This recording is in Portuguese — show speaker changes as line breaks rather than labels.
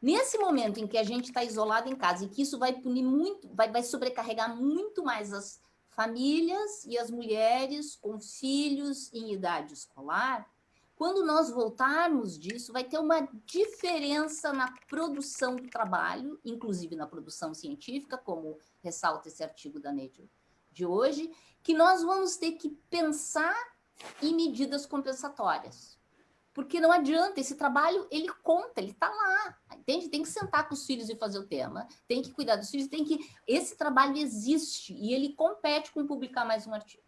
Nesse momento em que a gente está isolado em casa e que isso vai punir muito, vai, vai sobrecarregar muito mais as famílias e as mulheres com filhos em idade escolar, quando nós voltarmos disso, vai ter uma diferença na produção do trabalho, inclusive na produção científica, como ressalta esse artigo da Nature de hoje, que nós vamos ter que pensar em medidas compensatórias. Porque não adianta, esse trabalho, ele conta, ele está lá, entende? Tem que sentar com os filhos e fazer o tema, tem que cuidar dos filhos, tem que... Esse trabalho existe e ele compete com publicar mais um artigo.